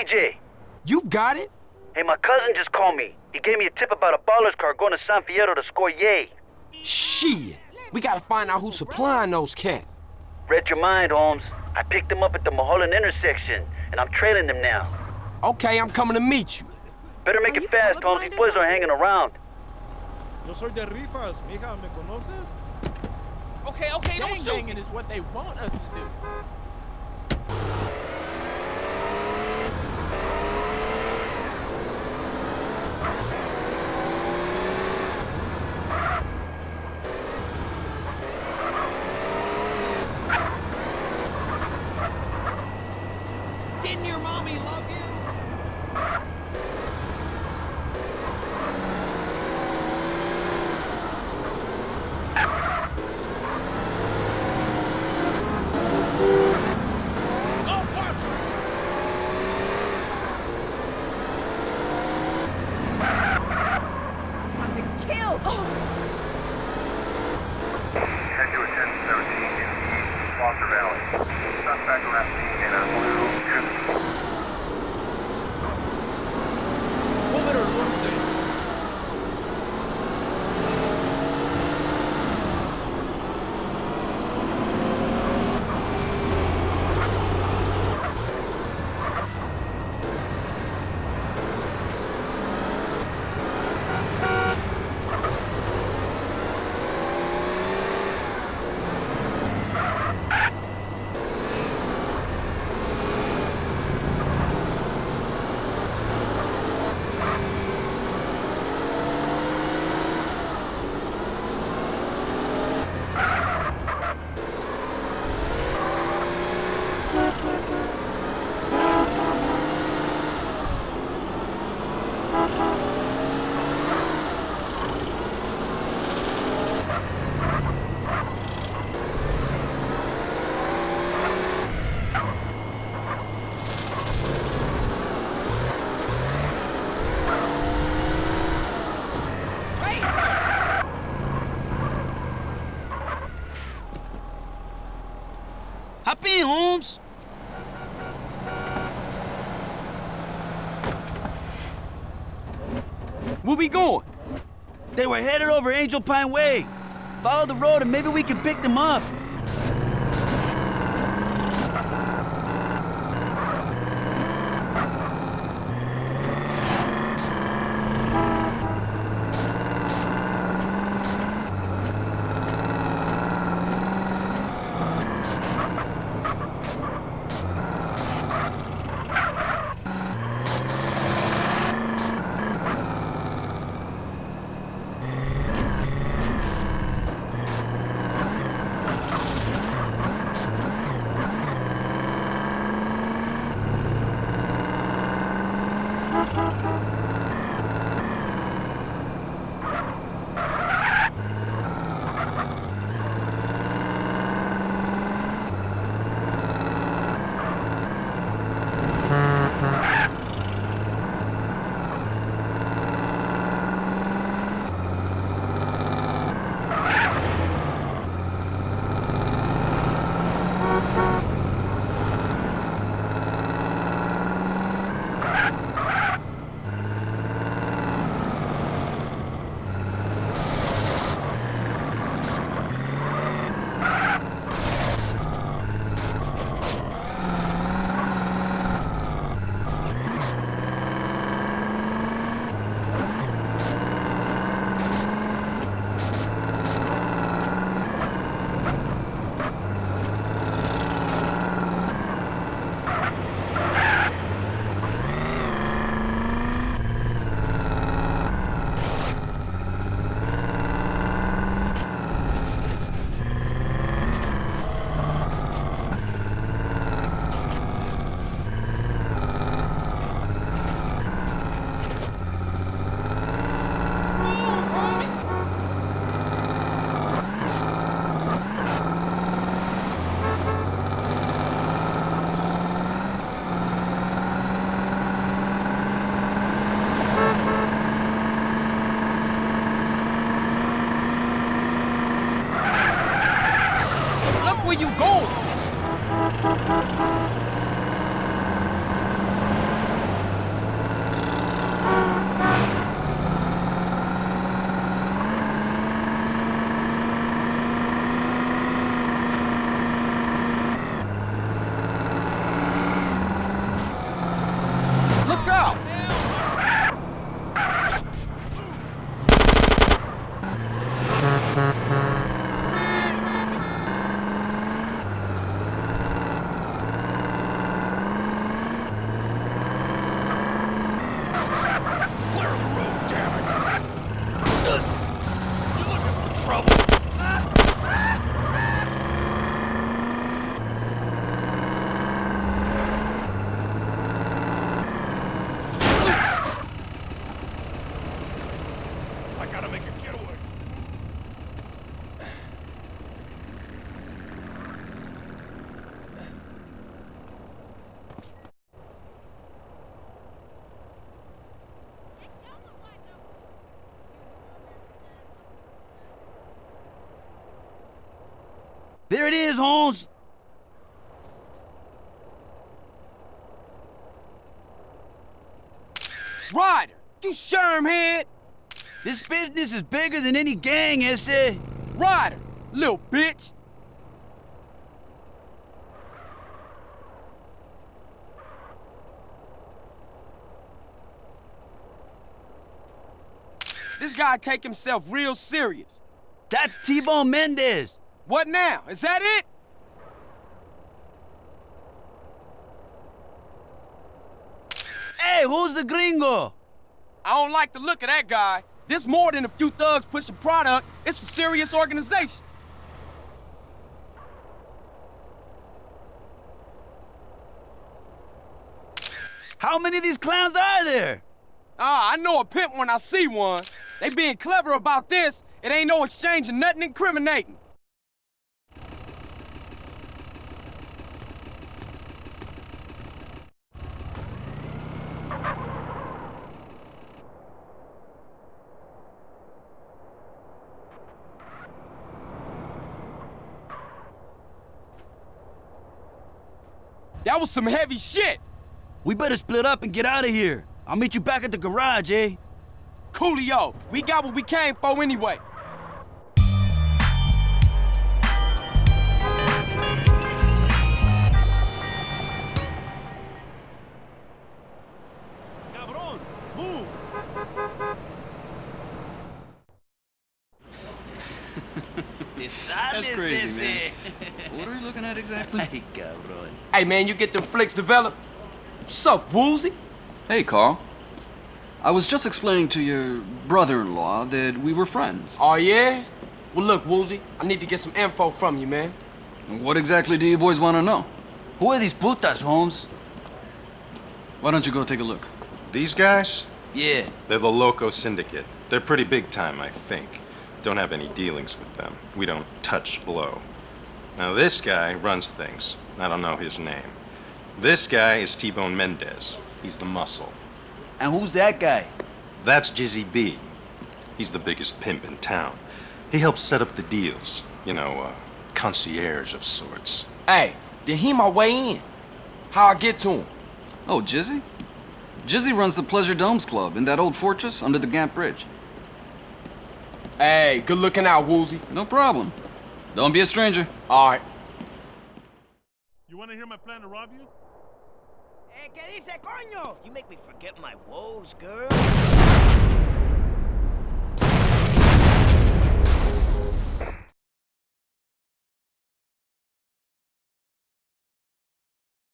TJ. You got it? Hey, my cousin just called me. He gave me a tip about a baller's car going to San Fierro to score yay. Shit. We gotta find out who's supplying those cats. Read your mind, Holmes. I picked them up at the Mulholland intersection, and I'm trailing them now. Okay, I'm coming to meet you. Better make it fast, Holmes. These boys are hanging around. Yo soy de rifas, mija, ¿me conoces? Okay, okay, don't shoot. Gangbanging is what they want us to do. Where we going? They were headed over Angel Pine Way. Follow the road and maybe we can pick them up. you go? There it is, Holmes. Ryder, you shermhead. This business is bigger than any gang, ese. Ryder, little bitch. This guy take himself real serious. That's T-Bone Mendez. What now? Is that it? Hey, who's the gringo? I don't like the look of that guy. This more than a few thugs pushing product. It's a serious organization. How many of these clowns are there? Ah, I know a pimp when I see one. They being clever about this. It ain't no exchange of nothing incriminating. That was some heavy shit. We better split up and get out of here. I'll meet you back at the garage, eh? Coolio, we got what we came for anyway. That's crazy, man. What are you looking at exactly? Ay, cabrón. Hey man, you get them flicks developed? What's up, Woozie? Hey, Carl. I was just explaining to your brother-in-law that we were friends. Oh yeah? Well look, Woozie, I need to get some info from you, man. What exactly do you boys want to know? Who are these putas, Holmes? Why don't you go take a look? These guys? Yeah. They're the Loco Syndicate. They're pretty big time, I think. Don't have any dealings with them. We don't touch blow. Now, this guy runs things. I don't know his name. This guy is T-Bone Mendez. He's the muscle. And who's that guy? That's Jizzy B. He's the biggest pimp in town. He helps set up the deals. You know, uh, concierge of sorts. Hey, did he my way in? How I get to him? Oh, Jizzy? Jizzy runs the Pleasure Domes Club in that old fortress under the Gant Bridge. Hey, good looking out, Woozie. No problem. Don't be a stranger. All right. You want to hear my plan to rob you? Eh, ¿qué dice, coño? You make me forget my woes, girl.